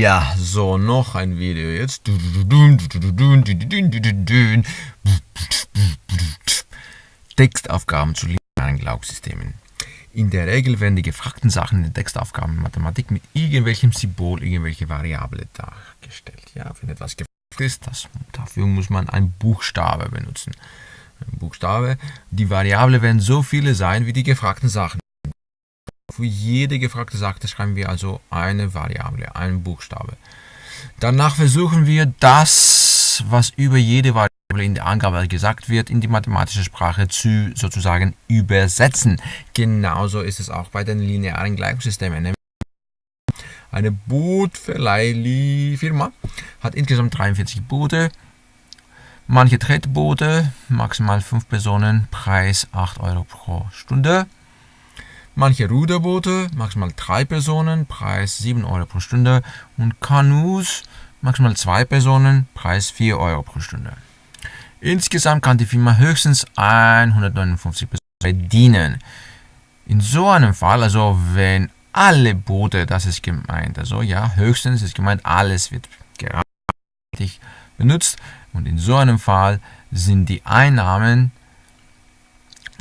Ja, so, noch ein Video jetzt. Textaufgaben zu linearen Gleichungssystemen. In der Regel werden die gefragten Sachen in den Textaufgaben in Mathematik mit irgendwelchem Symbol, irgendwelche Variable dargestellt. Ja, wenn etwas gefragt ist, das, dafür muss man einen Buchstabe benutzen. Ein Buchstabe. Die Variable werden so viele sein wie die gefragten Sachen. Für jede gefragte Sache schreiben wir also eine Variable, einen Buchstabe. Danach versuchen wir das, was über jede Variable in der Angabe gesagt wird, in die mathematische Sprache zu sozusagen übersetzen. Genauso ist es auch bei den linearen Gleichungssystemen. Eine Bootverleihfirma hat insgesamt 43 Boote. Manche Tretboote, maximal 5 Personen, Preis 8 Euro pro Stunde. Manche Ruderboote, maximal 3 Personen, Preis 7 Euro pro Stunde. Und Kanus, maximal 2 Personen, Preis 4 Euro pro Stunde. Insgesamt kann die Firma höchstens 159 Personen bedienen. In so einem Fall, also wenn alle Boote, das ist gemeint, also ja, höchstens ist gemeint, alles wird gerade benutzt und in so einem Fall sind die Einnahmen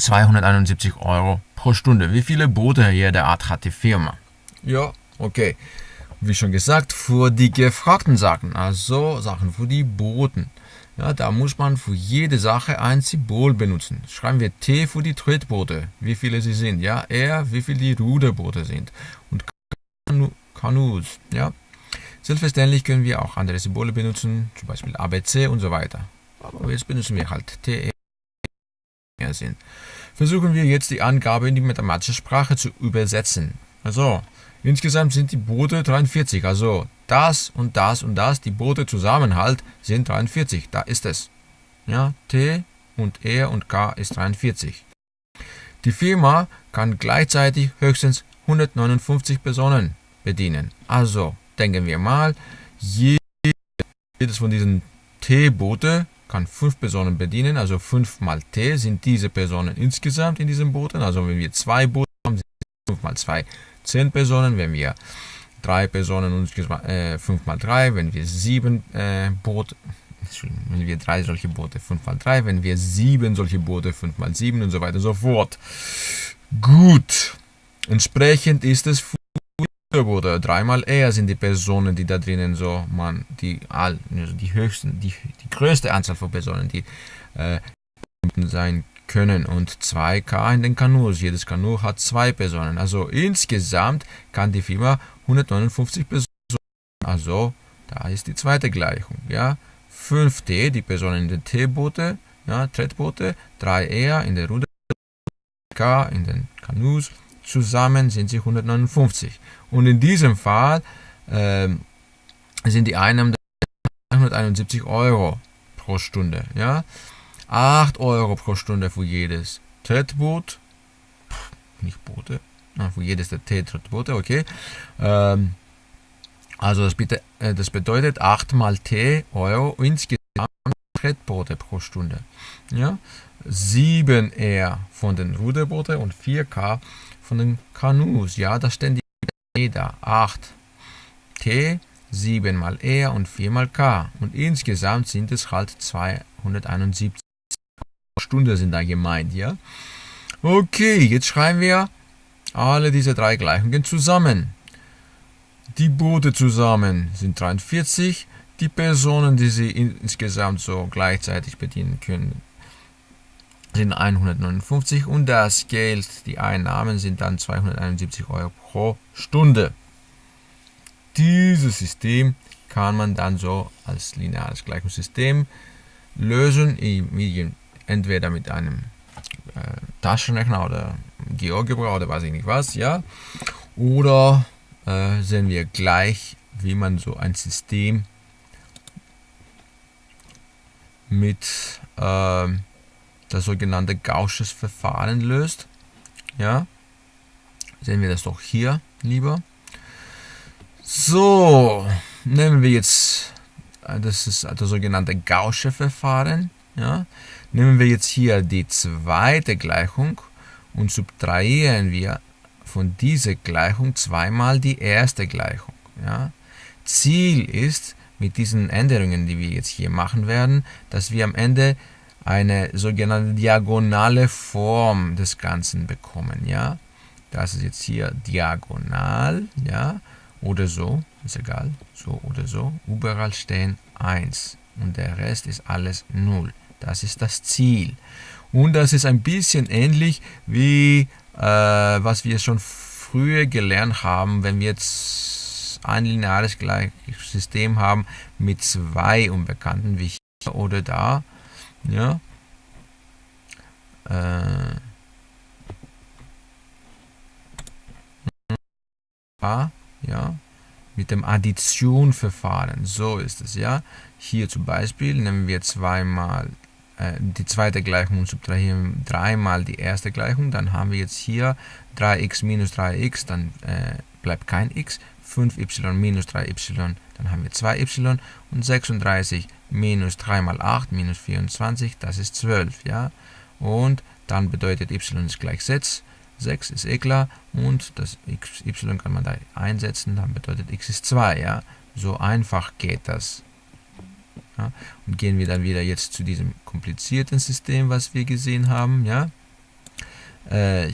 271 Euro pro Stunde. Wie viele Boote jede Art hat die Firma? Ja, okay. Wie schon gesagt, für die gefragten Sachen, also Sachen für die Booten, ja, da muss man für jede Sache ein Symbol benutzen. Schreiben wir T für die Tretboote, wie viele sie sind. Ja, R, wie viele die Ruderboote sind. Und Kanus. Ja. Selbstverständlich können wir auch andere Symbole benutzen, zum Beispiel ABC und so weiter. Aber jetzt benutzen wir halt T, E, sind. Versuchen wir jetzt die Angabe in die mathematische Sprache zu übersetzen. Also, insgesamt sind die Boote 43, also das und das und das, die Boote zusammen halt, sind 43. Da ist es. Ja, T und R und K ist 43. Die Firma kann gleichzeitig höchstens 159 Personen bedienen. Also denken wir mal, jedes von diesen T-Boote kann 5 Personen bedienen, also 5 mal T sind diese Personen insgesamt in diesen Booten. Also wenn wir zwei Boote haben, sind 5 mal 2 10 Personen. Wenn wir drei Personen und äh, 5 mal 3, wenn wir sieben äh, Boote, wenn wir drei solche Boote 5 mal 3, wenn wir sieben solche Boote 5 mal 7 und so weiter und so fort. Gut. Entsprechend ist es Boote. Dreimal eher sind die Personen, die da drinnen so, man, die all, also die höchsten, die, die größte Anzahl von Personen, die äh, sein können und 2K in den Kanus. Jedes Kanu hat zwei Personen. Also insgesamt kann die Firma 159 Personen. Also da ist die zweite Gleichung. Ja, 5T, die Personen in den T-Boote, ja, Tretboote, 3R in der Ruder, K in den Kanus. Zusammen sind sie 159. Und in diesem Fall äh, sind die Einnahmen 171 Euro pro Stunde. Ja, 8 Euro pro Stunde für jedes Tretboot. Nicht Boote, für jedes der T-Tretboote, okay. Ähm, also das, bitte, äh, das bedeutet 8 mal T Euro insgesamt Tretboote pro Stunde. Ja? 7 R von den Ruderbooten und 4K von den Kanus. Ja, das stehen die da. 8 T, 7 mal R und 4 mal K. Und insgesamt sind es halt 271 Stunden sind da gemeint, ja. Okay, jetzt schreiben wir alle diese drei Gleichungen zusammen. Die Boote zusammen sind 43, die Personen, die sie insgesamt so gleichzeitig bedienen können, sind 159 und das Geld, die Einnahmen sind dann 271 Euro pro Stunde. Dieses System kann man dann so als lineares Gleichungssystem lösen, entweder mit einem äh, Taschenrechner oder GeoGebra oder weiß ich nicht was, ja. Oder äh, sehen wir gleich, wie man so ein System mit äh, das sogenannte Gaußsches Verfahren löst. Ja, sehen wir das doch hier lieber. So, nehmen wir jetzt, äh, das ist das sogenannte Gaußsche Verfahren. Ja, nehmen wir jetzt hier die zweite Gleichung und subtrahieren wir von dieser Gleichung zweimal die erste Gleichung. Ja? Ziel ist, mit diesen Änderungen, die wir jetzt hier machen werden, dass wir am Ende eine sogenannte diagonale Form des Ganzen bekommen. Ja? Das ist jetzt hier diagonal, ja, oder so, ist egal, so oder so. Überall stehen 1 und der Rest ist alles 0. Das ist das Ziel. Und das ist ein bisschen ähnlich wie äh, was wir schon früher gelernt haben, wenn wir jetzt ein lineares System haben mit zwei Unbekannten, wie hier oder da. Ja. Äh, ja, mit dem Additionverfahren. So ist es, ja. Hier zum Beispiel nehmen wir zweimal äh, die zweite Gleichung und subtrahieren dreimal die erste Gleichung. Dann haben wir jetzt hier 3x minus 3x, dann äh, bleibt kein x. 5y minus 3y, dann haben wir 2y. Und 36 minus 3 mal 8 minus 24, das ist 12, ja. Und dann bedeutet y ist gleich 6. 6 ist eh klar und das y kann man da einsetzen, dann bedeutet x ist 2, ja. So einfach geht das. Ja. Und gehen wir dann wieder jetzt zu diesem komplizierten System, was wir gesehen haben, ja. Äh,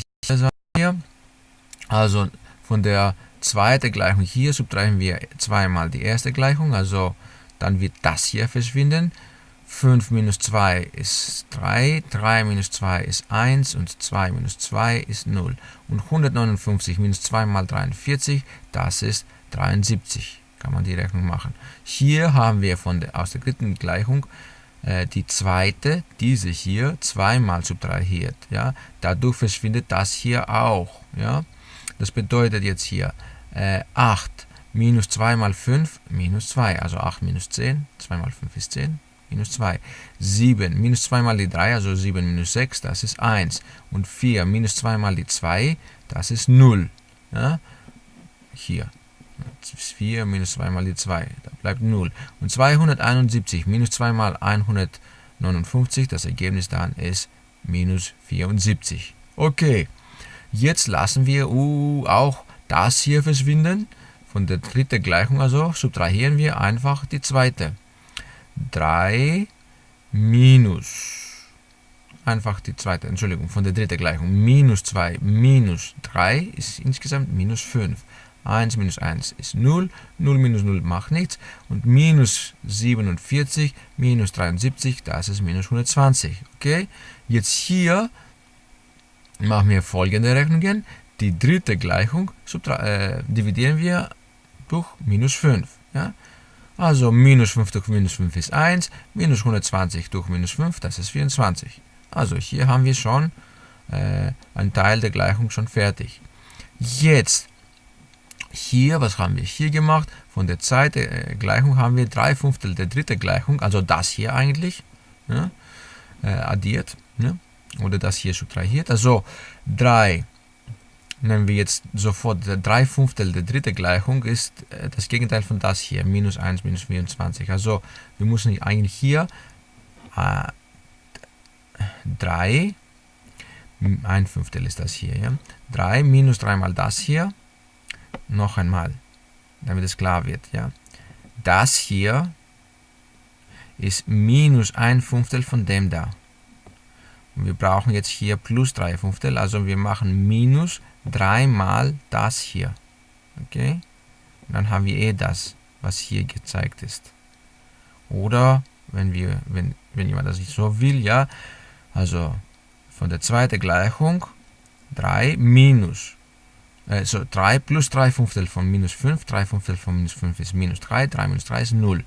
also von der zweiten Gleichung hier subtrahieren wir zweimal die erste Gleichung, also dann wird das hier verschwinden. 5 minus 2 ist 3, 3 minus 2 ist 1 und 2 minus 2 ist 0. Und 159 minus 2 mal 43, das ist 73. Kann man die Rechnung machen. Hier haben wir von der, aus der dritten Gleichung äh, die zweite, diese hier, zweimal subtrahiert. Ja? Dadurch verschwindet das hier auch. Ja? Das bedeutet jetzt hier äh, 8 minus 2 mal 5 minus 2, also 8 minus 10, 2 mal 5 ist 10, minus 2. 7 minus 2 mal die 3, also 7 minus 6, das ist 1. Und 4 minus 2 mal die 2, das ist 0. Ja? Hier. 4 minus 2 mal die 2, da bleibt 0. Und 271 minus 2 mal 159, das Ergebnis dann ist minus 74. Okay, jetzt lassen wir uh, auch das hier verschwinden. Von der dritten Gleichung also subtrahieren wir einfach die zweite. 3 minus, einfach die zweite, Entschuldigung, von der dritten Gleichung, minus 2 minus 3 ist insgesamt minus 5. 1 minus 1 ist 0, 0 minus 0 macht nichts und minus 47 minus 73, das ist minus 120. Okay, jetzt hier machen wir folgende Rechnungen. Die dritte Gleichung äh, dividieren wir durch minus 5. Ja? Also minus 5 durch minus 5 ist 1, minus 120 durch minus 5, das ist 24. Also hier haben wir schon äh, einen Teil der Gleichung schon fertig. Jetzt, hier, was haben wir hier gemacht? Von der zweiten äh, Gleichung haben wir 3 Fünftel der dritten Gleichung, also das hier eigentlich, ja, äh, addiert. Ja, oder das hier subtrahiert. Also 3 nehmen wir jetzt sofort 3 Fünftel der dritte Gleichung ist äh, das Gegenteil von das hier, minus 1, minus 24. Also wir müssen eigentlich hier äh, 3, ein Fünftel ist das hier, ja? 3 minus 3 mal das hier, noch einmal, damit es klar wird. Ja? Das hier ist minus ein Fünftel von dem da. Wir brauchen jetzt hier plus 3 Fünftel, also wir machen minus 3 mal das hier. Okay? Dann haben wir eh das, was hier gezeigt ist. Oder, wenn, wir, wenn, wenn jemand das nicht so will, ja, also von der zweiten Gleichung 3 minus, also 3 plus 3 Fünftel von minus 5, 3 Fünftel von minus 5 ist minus 3, 3 minus 3 ist 0.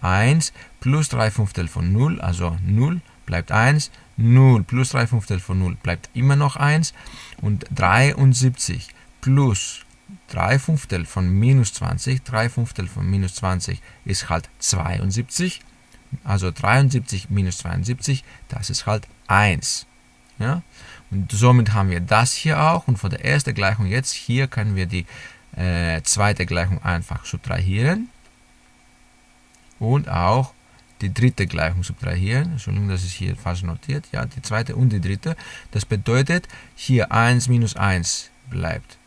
1 plus 3 Fünftel von 0, also 0 bleibt 1, 0 plus 3 Fünftel von 0 bleibt immer noch 1 und 73 plus 3 Fünftel von minus 20, 3 Fünftel von minus 20 ist halt 72, also 73 minus 72, das ist halt 1. Ja? Und somit haben wir das hier auch und von der ersten Gleichung jetzt hier können wir die äh, zweite Gleichung einfach subtrahieren und auch die dritte Gleichung subtrahieren. Entschuldigung, das ist hier falsch notiert. Ja, die zweite und die dritte. Das bedeutet, hier 1 minus 1 bleibt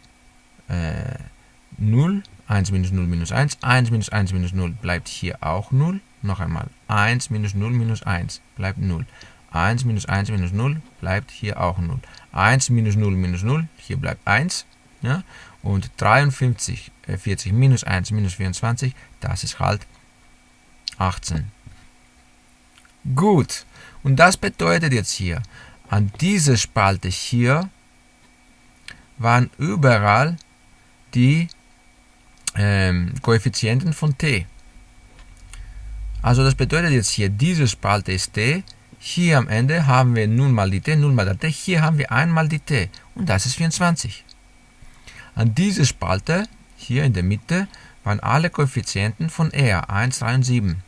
äh, 0, 1 minus 0 minus 1, 1 minus 1 minus 0 bleibt hier auch 0. Noch einmal, 1 minus 0 minus 1 bleibt 0. 1 minus 1 minus 0 bleibt hier auch 0. 1 minus 0 minus 0, hier bleibt 1. Ja? Und 53, äh, 40 minus 1 minus 24, das ist halt 18. Gut, und das bedeutet jetzt hier, an dieser Spalte hier waren überall die ähm, Koeffizienten von t. Also das bedeutet jetzt hier, diese Spalte ist t, hier am Ende haben wir 0 mal die t, 0 mal der t, hier haben wir 1 mal die t und das ist 24. An dieser Spalte, hier in der Mitte, waren alle Koeffizienten von R, 1, 3 und 7.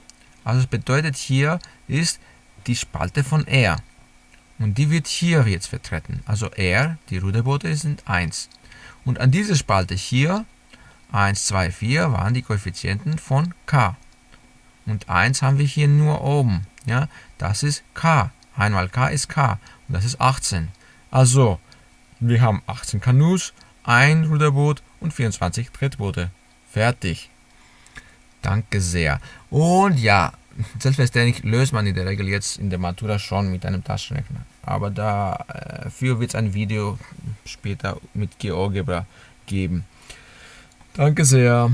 Also das bedeutet, hier ist die Spalte von R. Und die wird hier jetzt vertreten. Also R, die Ruderboote, sind 1. Und an dieser Spalte hier, 1, 2, 4, waren die Koeffizienten von K. Und 1 haben wir hier nur oben. Ja, das ist K. Einmal K ist K. Und das ist 18. Also, wir haben 18 Kanus, ein Ruderboot und 24 Trittboote. Fertig. Danke sehr. Und ja, selbstverständlich löst man in der Regel jetzt in der Matura schon mit einem Taschenrechner. Aber dafür wird es ein Video später mit GeoGebra geben. Danke sehr.